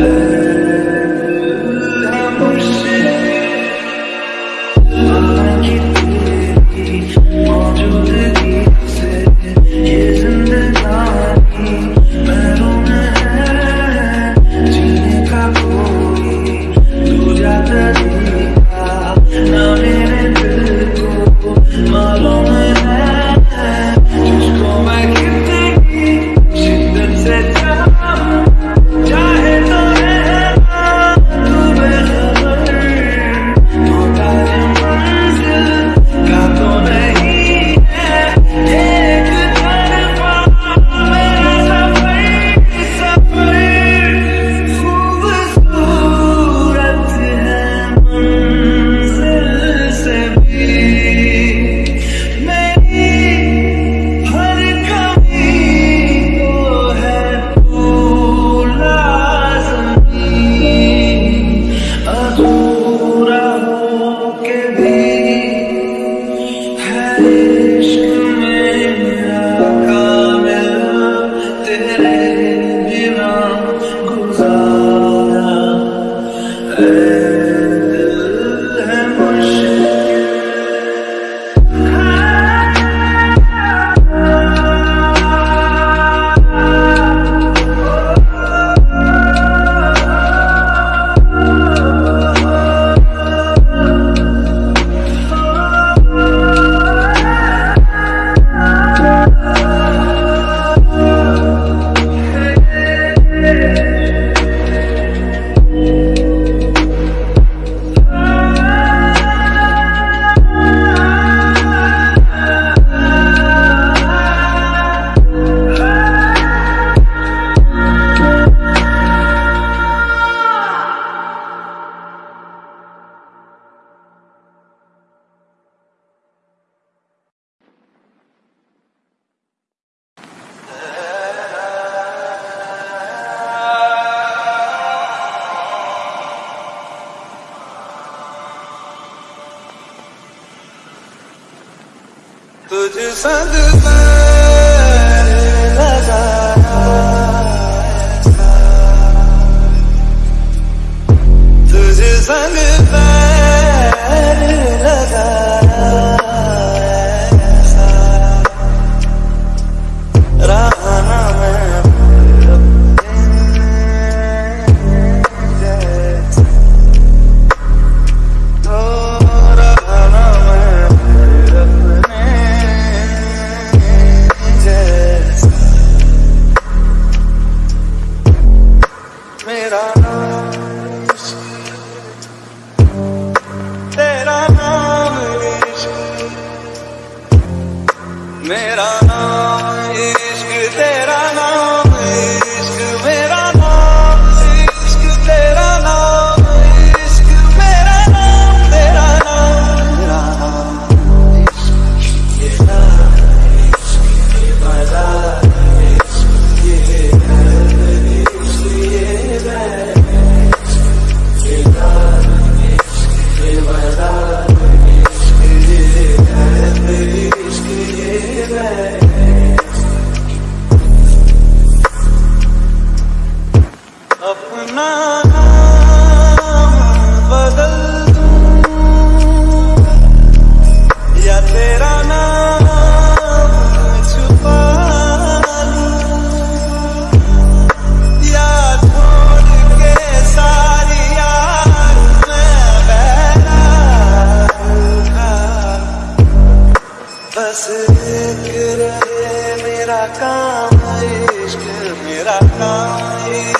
Yeah. तुझ संग अपना बदल या तेरा नाम छुपा या छोड़ बस एक रहे मेरा काम, इश्क मेरा काम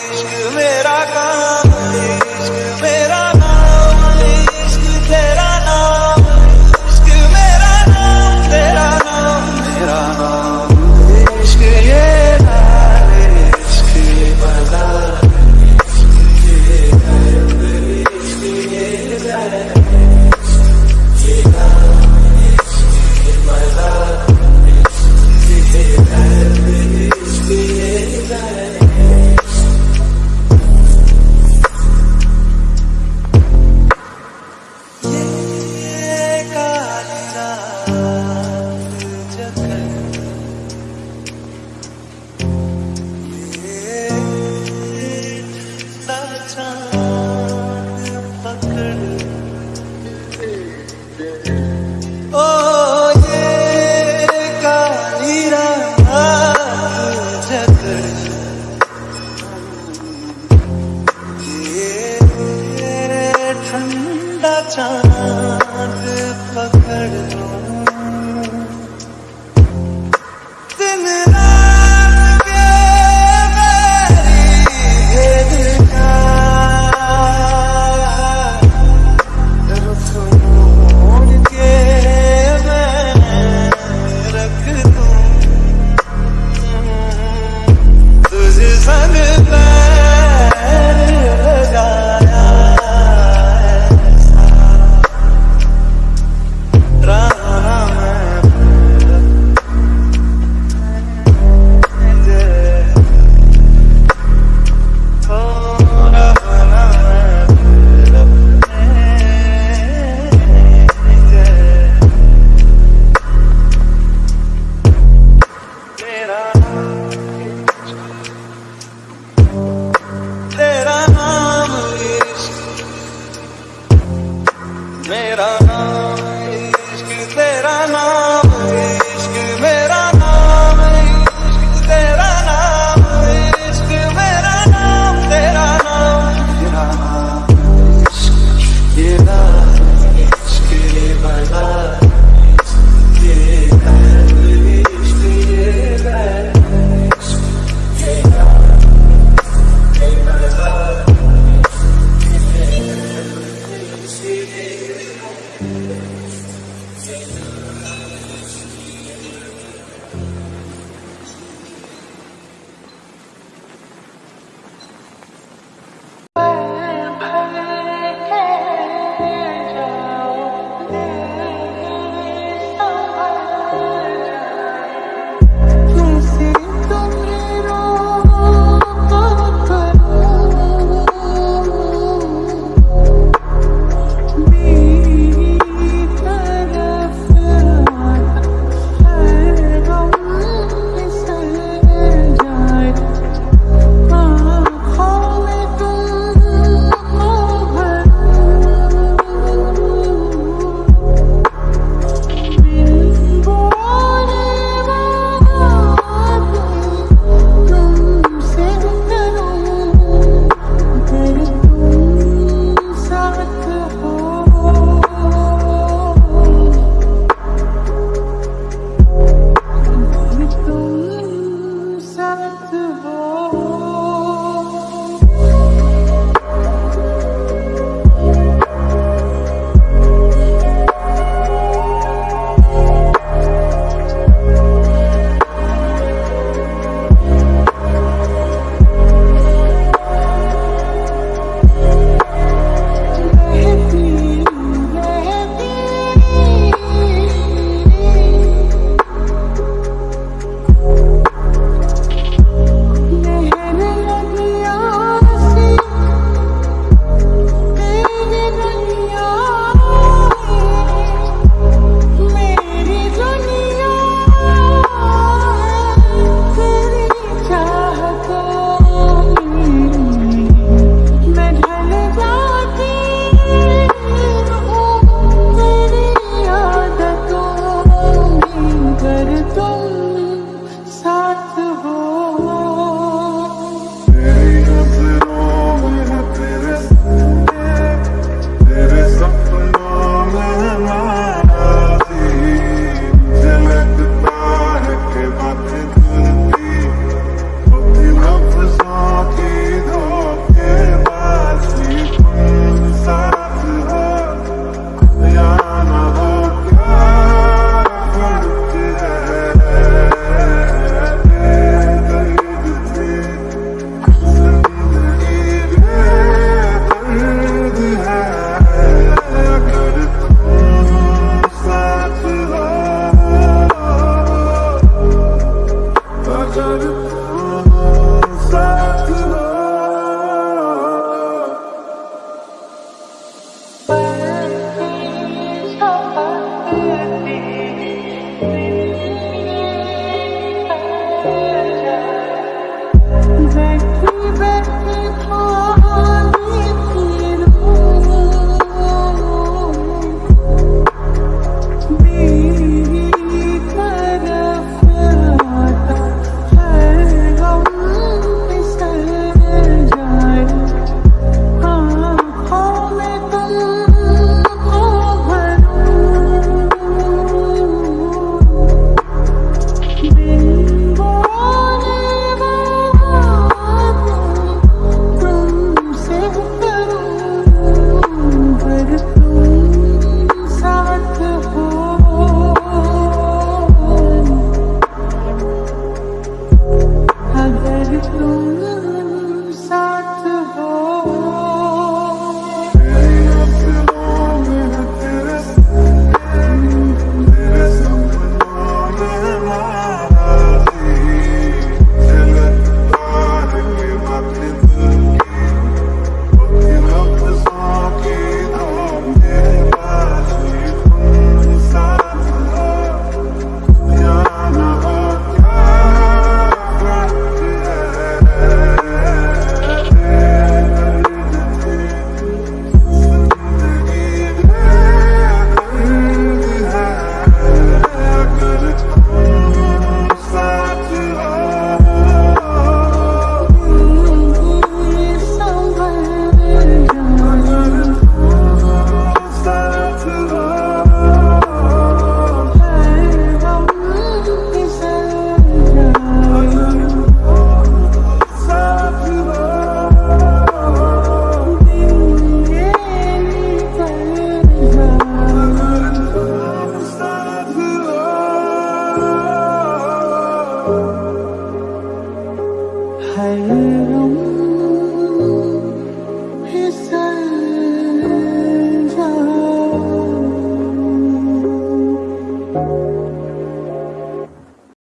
don't